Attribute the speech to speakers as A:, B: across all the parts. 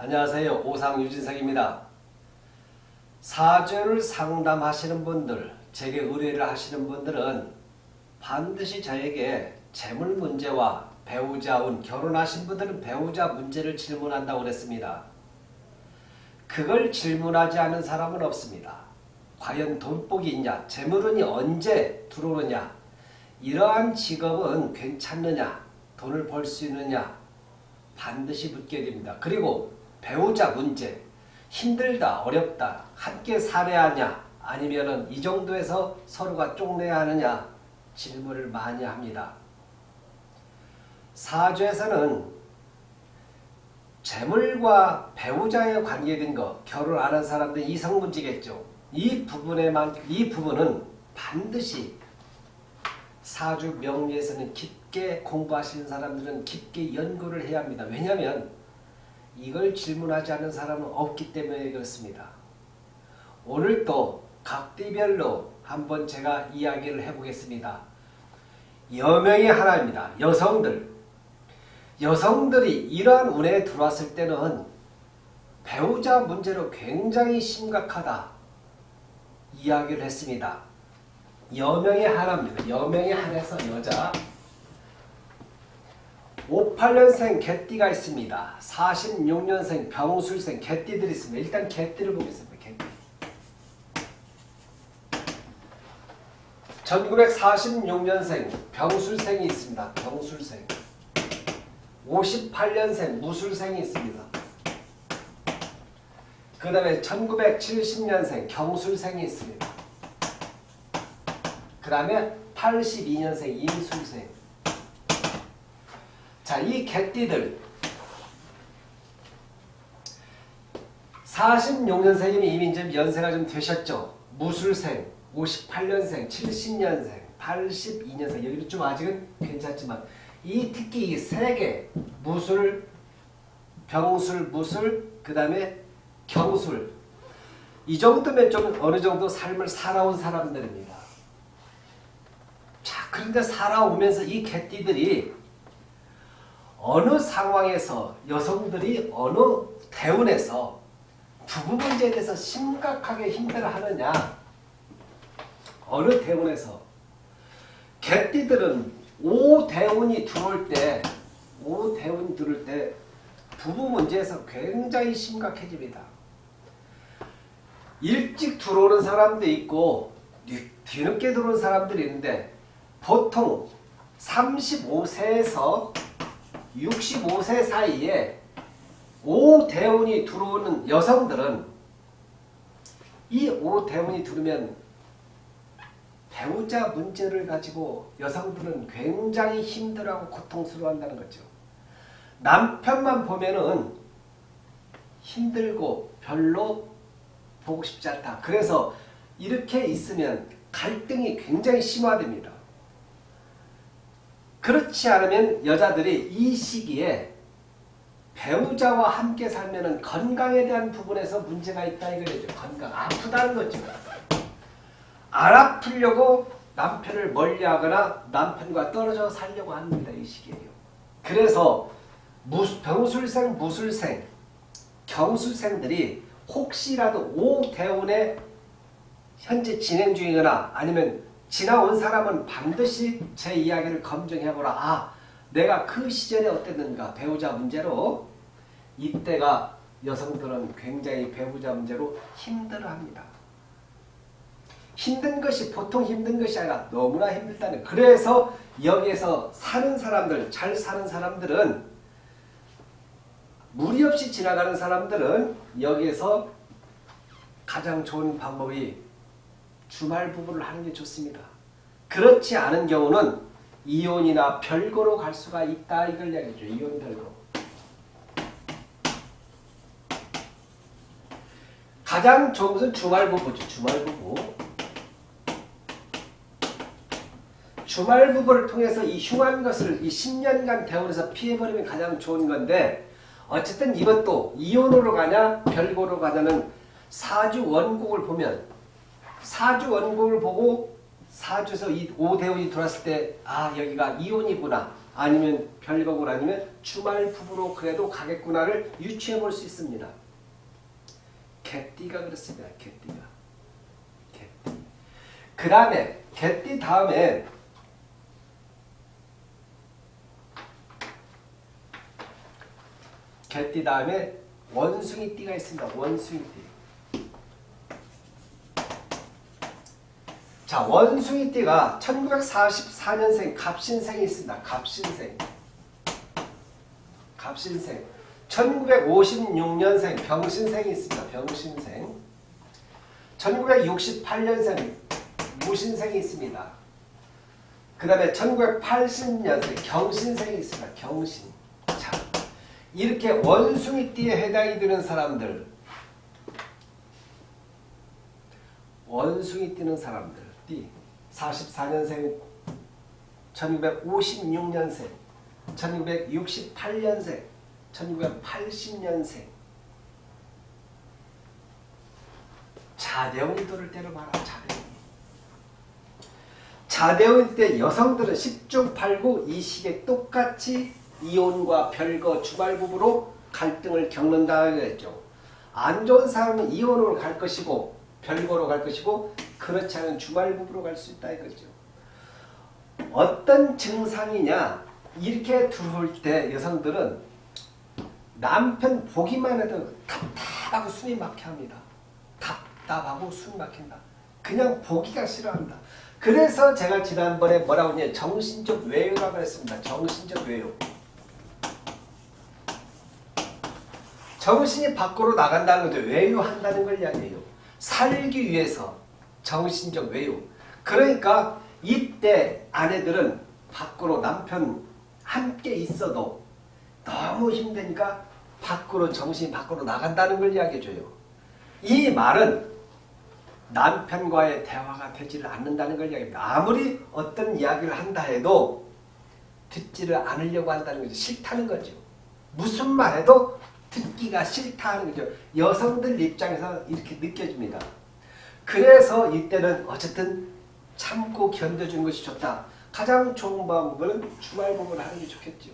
A: 안녕하세요. 오상 유진석입니다. 사주를 상담하시는 분들, 제게 의뢰를 하시는 분들은 반드시 저에게 재물 문제와 배우자 운, 결혼하신 분들은 배우자 문제를 질문한다고 그랬습니다. 그걸 질문하지 않은 사람은 없습니다. 과연 돈복이 있냐, 재물운이 언제 들어오느냐, 이러한 직업은 괜찮느냐, 돈을 벌 수 있느냐, 반드시 묻게 됩니다. 그리고 배우자 문제, 힘들다, 어렵다, 함께 살아야 하냐, 아니면 은 이 정도에서 서로가 쪽내야 하느냐 질문을 많이 합니다. 사주에서는 재물과 배우자에 관계된 것, 결혼 안 한 사람들 이성 문제겠죠. 이 부분에만 이 부분은 반드시 사주 명리에서는 깊게 공부하시는 사람들은 깊게 연구를 해야 합니다. 왜냐하면 이걸 질문하지 않는 사람은 없기 때문에 그렇습니다. 오늘 또 각띠별로 한번 제가 이야기를 해보겠습니다. 여명의 하나입니다. 여성들. 여성들이 이러한 운에 들어왔을 때는 배우자 문제로 굉장히 심각하다 이야기를 했습니다. 여명의 하나입니다. 여명의 하나에서 여자 58년생 개띠가 있습니다. 46년생 병술생 개띠들이 있습니다. 일단 개띠를 보겠습니다. 개띠. 1946년생 병술생이 있습니다. 병술생. 58년생 무술생이 있습니다. 그 다음에 1970년생 경술생이 있습니다. 그 다음에 82년생 임술생. 자, 이 개띠들 46년생이면 이미 좀 연세가 좀 되셨죠. 무술생, 58년생, 70년생, 82년생 여기도 좀 아직은 괜찮지만 이 특히 이 세 개 무술, 병술, 무술, 그 다음에 경술 이 정도면 좀 어느 정도 삶을 살아온 사람들입니다. 자, 그런데 살아오면서 이 개띠들이 어느 상황에서 여성들이 어느 대운에서 부부 문제에 대해서 심각하게 힘들어하느냐 어느 대운에서 개띠들은 오대운이 들어올 때 오대운이 들어올 때 부부 문제에서 굉장히 심각해집니다. 일찍 들어오는 사람도 있고 뒤늦게 들어오는 사람들이 있는데 보통 35세에서 65세 사이에 오대운이 들어오는 여성들은 이 오대운이 들으면 배우자 문제를 가지고 여성들은 굉장히 힘들어하고 고통스러워한다는 거죠. 남편만 보면은 힘들고 별로 보고 싶지 않다. 그래서 이렇게 있으면 갈등이 굉장히 심화됩니다. 그렇지 않으면 여자들이 이 시기에 배우자와 함께 살면 건강에 대한 부분에서 문제가 있다 이거죠. 건강 아프다는 거죠. 안 아프려고 남편을 멀리하거나 남편과 떨어져 살려고 합니다. 이 시기에요. 그래서 병술생, 무술생, 경술생들이 혹시라도 오대운에 현재 진행 중이거나 아니면 지나온 사람은 반드시 제 이야기를 검증해보라. 아, 내가 그 시절에 어땠는가 배우자 문제로 이때가 여성들은 굉장히 배우자 문제로 힘들어합니다. 힘든 것이 보통 힘든 것이 아니라 너무나 힘들다는 그래서 여기에서 사는 사람들 잘 사는 사람들은 무리 없이 지나가는 사람들은 여기에서 가장 좋은 방법이 주말 부부를 하는 게 좋습니다. 그렇지 않은 경우는 이혼이나 별거로 갈 수가 있다 이걸 이야기죠. 이혼 별거. 가장 좋은 것은 주말 부부죠. 주말 부부. 주말 부부를 통해서 이 흉한 것을 이 10년간 대원에서 피해버리면 가장 좋은 건데 어쨌든 이것도 이혼으로 가냐 별거로 가냐는 사주 원곡을 보면 사주 원곡을 보고 사주에서 이 오대운이 들어왔을 때 아 여기가 이혼이구나 아니면 별거울 아니면 주말 부부로 그래도 가겠구나를 유추해 볼 수 있습니다. 개띠가 그렇습니다. 개띠가. 개띠. 그 다음에 개띠 다음에 개띠 다음에 원숭이띠가 있습니다. 원숭이띠. 자, 원숭이 띠가 1944년생 갑신생이 있습니다. 갑신생. 갑신생. 1956년생 병신생이 있습니다. 병신생. 1968년생 무신생이 있습니다. 그 다음에 1980년생 경신생이 있습니다. 경신. 자, 이렇게 원숭이띠에 해당이 되는 사람들 원숭이 띠는 사람들 띠 44년생 1956년생 1968년생 1980년생 자대운이 돌을 때로 말하 자대운이 자대운일 때 여성들은 10중 8구 이 시기에 똑같이 이혼과 별거 주말부부로 갈등을 겪는다 그랬죠. 안 좋은 사람은 이혼으로 갈 것이고 별거로 갈 것이고 그렇지 않은 주말부부로 갈 수 있다 이거죠. 어떤 증상이냐 이렇게 들어올 때 여성들은 남편 보기만 해도 답답하고 숨이 막혀 합니다. 답답하고 숨이 막힌다. 그냥 보기가 싫어한다. 그래서 제가 지난번에 뭐라고 했냐 정신적 외유라고 했습니다. 정신적 외유. 정신이 밖으로 나간다는 거죠. 외유한다는 걸 이야기해요. 살기 위해서 정신적 외유. 그러니까 이때 아내들은 밖으로 남편 함께 있어도 너무 힘드니까 밖으로 정신이 밖으로 나간다는 걸 이야기해줘요. 이 말은 남편과의 대화가 되지를 않는다는 걸 이야기합니다. 아무리 어떤 이야기를 한다 해도 듣지를 않으려고 한다는 거죠. 싫다는 거죠. 무슨 말해도 듣기가 싫다는 거죠. 여성들 입장에서 이렇게 느껴집니다. 그래서 이때는 어쨌든 참고 견뎌주는 것이 좋다. 가장 좋은 방법은 주말복을 하는 게 좋겠죠.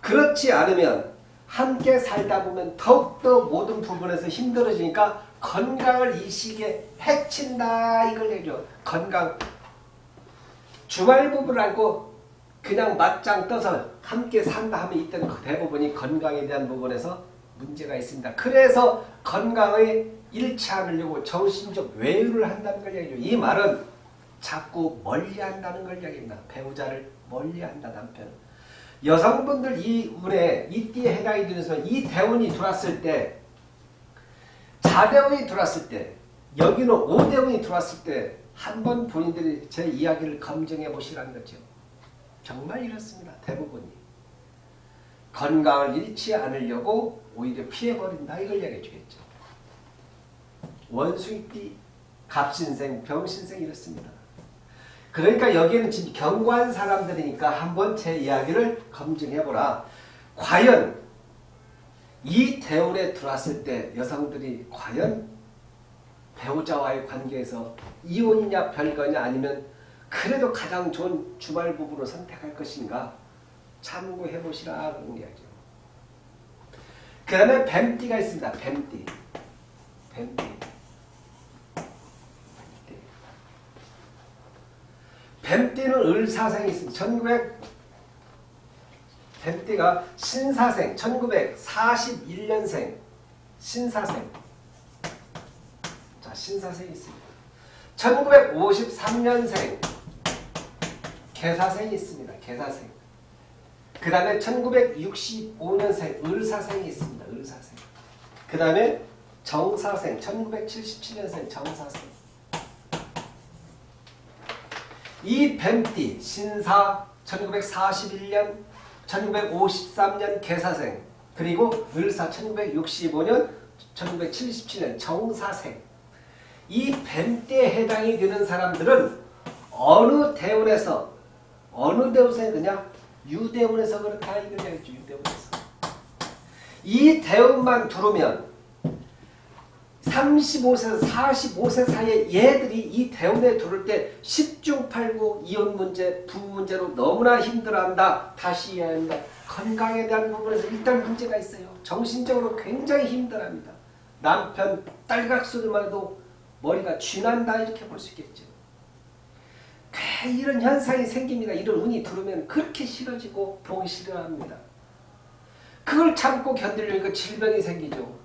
A: 그렇지 않으면 함께 살다 보면 더욱더 모든 부분에서 힘들어지니까 건강을 이 시기에 해친다 이걸 얘기죠. 건강. 주말복을 알고 그냥 맞짱 떠서 함께 산다 하면 이때는 대부분이 건강에 대한 부분에서 문제가 있습니다. 그래서 잃지 않으려고 정신적 외유를 한다는 걸 얘기죠. 이 말은 자꾸 멀리한다는 걸 얘기합니다. 배우자를 멀리한다 남편. 여성분들 이 운에 이 띠에 해당이 되면서 이 대운이 들어왔을 때 자대운이 들어왔을 때 여기는 오대운이 들어왔을 때 한번 본인들이 제 이야기를 검증해 보시라는 거죠. 정말 이렇습니다. 대부분이. 건강을 잃지 않으려고 오히려 피해버린다. 이걸 얘기해 주겠죠. 원숭이띠, 갑신생, 병신생 이렇습니다. 그러니까 여기는 지금 경관 사람들이니까 한번 제 이야기를 검증해보라. 과연 이 대운에 들어왔을 때 여성들이 과연 배우자와의 관계에서 이혼이냐 별거냐 아니면 그래도 가장 좋은 주말 부부로 선택할 것인가 참고해 보시라 그런 이야기죠. 그 다음에 뱀띠가 있습니다. 뱀띠. 뱀띠. 뱀띠는 을사생이 있습니다. 1900 뱀띠가 신사생 1941년생 신사생 자 신사생이 있습니다. 1953년생 개사생이 있습니다. 개사생 그 다음에 1965년생 을사생이 있습니다. 을사생. 그 다음에 정사생 1977년생 정사생. 이 뱀띠 신사 1941년 1953년 개사생. 그리고 을사 1965년 1977년 정사생. 이 뱀띠에 해당이 되는 사람들은 어느 대운에서 어느 대운에서 그냥 유대운에서 그렇다 이걸 얘기했죠. 유대운에서 이 대운만 두르면 35세에서 45세 사이에 얘들이 이 대운에 들어올 때 10중 8구 이혼 문제, 부부 문제로 너무나 힘들어한다. 다시 이해한다. 건강에 대한 부분에서 일단 문제가 있어요. 정신적으로 굉장히 힘들어합니다. 남편 딸각 소리만 해도 머리가 쥐난다 이렇게 볼 수 있겠죠. 이런 현상이 생깁니다. 이런 운이 들어오면 그렇게 싫어지고 보기 싫어합니다. 그걸 참고 견디려니까 질병이 생기죠.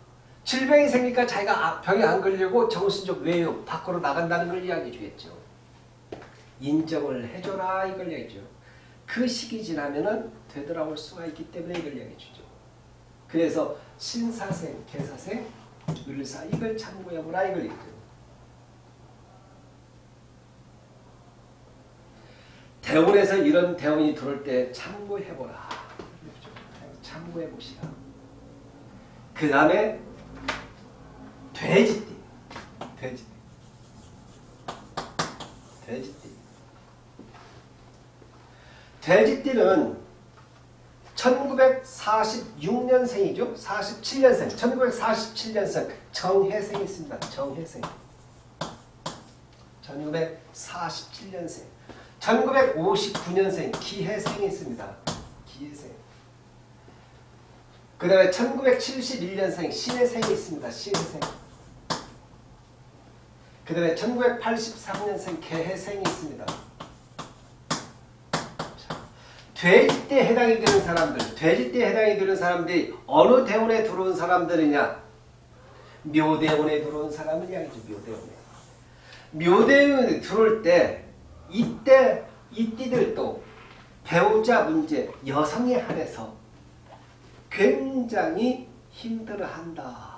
A: 질병이 생기니까 자기가 아, 병에 안 걸리고 정신적 외유 밖으로 나간다는 걸 이야기해 주겠죠. 인정을 해줘라 이걸 얘기죠. 그 시기 지나면은 되돌아올 수가 있기 때문에 이걸 얘기해 주죠. 그래서 신사생, 개사생, 을사 이걸 참고해보라 이걸 얘기죠. 대운에서 이런 대운이 들어올 때 참고해보라. 참고해보시라. 그 다음에 돼지띠. 돼지띠. 돼지띠. 돼지띠는 1946년생이죠. 47년생. 1947년생 정혜생이 있습니다. 정혜생. 1947년생. 1959년생 기혜생이 있습니다. 기혜생. 그 다음에 1971년생 신혜생이 있습니다. 신혜생. 그 다음에 1983년생 개해생이 있습니다. 돼지띠에 해당이 되는 사람들, 돼지띠에 해당이 되는 사람들이 어느 대운에 들어온 사람들이냐? 묘대운에 들어온 사람을 이야기죠. 묘대운에. 묘대운에 들어올 때 이때 이 띠들도 배우자 문제, 여성에 한해서 굉장히 힘들어한다.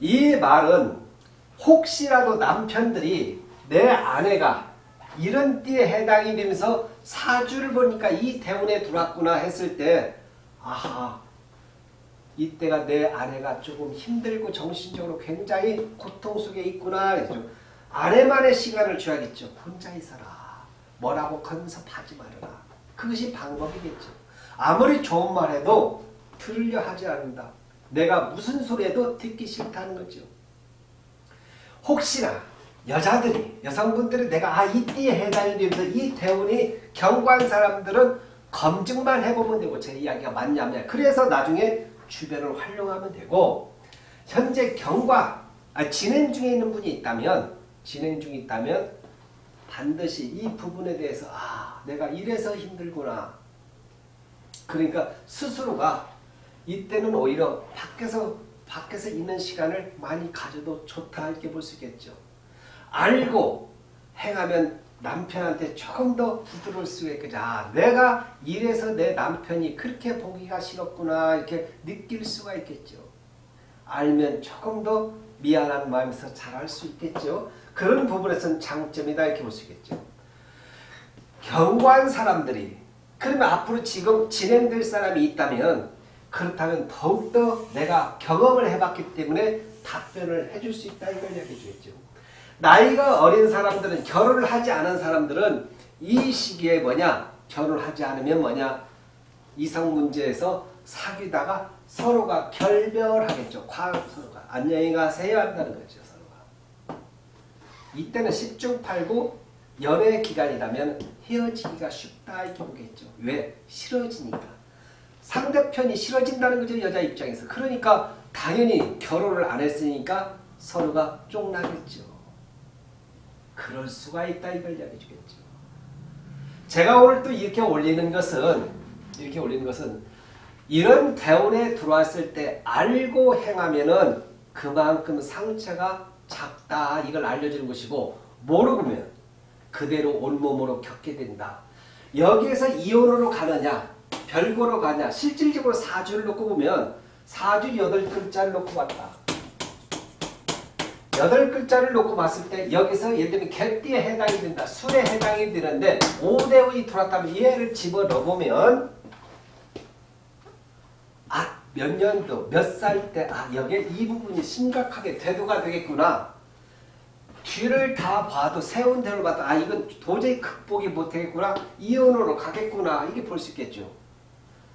A: 이 말은 혹시라도 남편들이 내 아내가 이런 띠에 해당이 되면서 사주를 보니까 이 대운에 들어왔구나 했을 때 아하 이때가 내 아내가 조금 힘들고 정신적으로 굉장히 고통 속에 있구나 했죠. 아내만의 시간을 줘야겠죠. 혼자 있어라. 뭐라고 건섭하지 말아라. 그것이 방법이겠죠. 아무리 좋은 말 해도 들으려 하지 않는다. 내가 무슨 소리 해도 듣기 싫다는 거죠. 혹시나 여자들이 여성분들이 내가 아 이 띠에 해당이 되면서 이 대운이 경관 사람들은 검증만 해보면 되고 제 이야기가 맞냐면 그래서 나중에 주변을 활용하면 되고 현재 경과 아, 진행 중에 있는 분이 있다면 진행 중에 있다면 반드시 이 부분에 대해서 아 내가 이래서 힘들구나 그러니까 스스로가 이때는 오히려 밖에서 밖에서 있는 시간을 많이 가져도 좋다 이렇게 볼 수 있겠죠. 알고 행하면 남편한테 조금 더 부드러울 수가 있겠죠. 아, 내가 이래서 내 남편이 그렇게 보기가 싫었구나 이렇게 느낄 수가 있겠죠. 알면 조금 더 미안한 마음에서 잘할 수 있겠죠. 그런 부분에서는 장점이다 이렇게 볼 수 있겠죠. 경관 사람들이 그러면 앞으로 지금 진행될 사람이 있다면 그렇다면 더욱더 내가 경험을 해봤기 때문에 답변을 해줄 수 있다 이걸 얘기해 주겠죠. 나이가 어린 사람들은 결혼을 하지 않은 사람들은 이 시기에 뭐냐 결혼하지 않으면 뭐냐 이성 문제에서 사귀다가 서로가 결별하겠죠. 과 서로가 안녕히 가세요 한다는 거죠. 서로가. 이때는 10중 8구 연애 기간이라면 헤어지기가 쉽다 이렇게 보겠죠. 왜? 싫어지니까. 상대편이 싫어진다는 거죠. 여자 입장에서. 그러니까 당연히 결혼을 안 했으니까 서로가 쫑나겠죠. 그럴 수가 있다 이걸 이야기해 주겠죠. 제가 오늘 또 이렇게 올리는 것은 이렇게 올리는 것은 이런 대운에 들어왔을 때 알고 행하면은 그만큼 상처가 작다 이걸 알려주는 것이고 모르면 그대로 온몸으로 겪게 된다. 여기에서 이혼으로 가느냐 별거로 가냐 실질적으로 사주를 놓고 보면 사주 여덟 글자를 놓고 봤다. 여덟 글자를 놓고 봤을 때 여기서 예를 들면 개띠에 해당이 된다. 술에 해당이 되는데 5대 운이 들어왔다면 얘를 집어넣으면 아, 몇 년도, 몇 살 때, 아, 여기에 이 부분이 심각하게 대두가 되겠구나. 뒤를 다 봐도 세운 대로 봐도 아 이건 도저히 극복이 못하겠구나 이혼으로 가겠구나 이게 볼 수 있겠죠.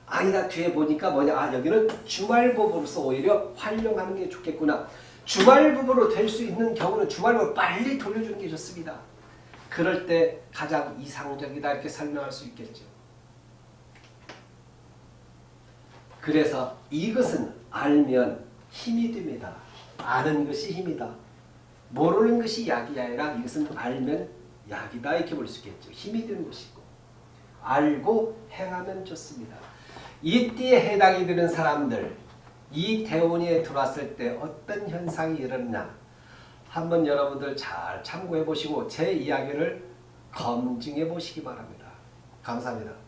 A: 아니다 뒤에 보니까 뭐냐 아 여기는 주말법으로서 오히려 활용하는 게 좋겠구나 주말부부로 될 수 있는 경우는 주말부로 빨리 돌려주는 게 좋습니다. 그럴 때 가장 이상적이다 이렇게 설명할 수 있겠죠. 그래서 이것은 알면 힘이 됩니다. 아는 것이 힘이다. 모르는 것이 약이 아니라 이것은 알면 약이다 이렇게 볼 수 있겠죠. 힘이 되는 것이고 알고 행하면 좋습니다. 이 띠에 해당이 되는 사람들 이 대운에 들어왔을 때 어떤 현상이 일어나냐 한번 여러분들 잘 참고해 보시고 제 이야기를 검증해 보시기 바랍니다. 감사합니다.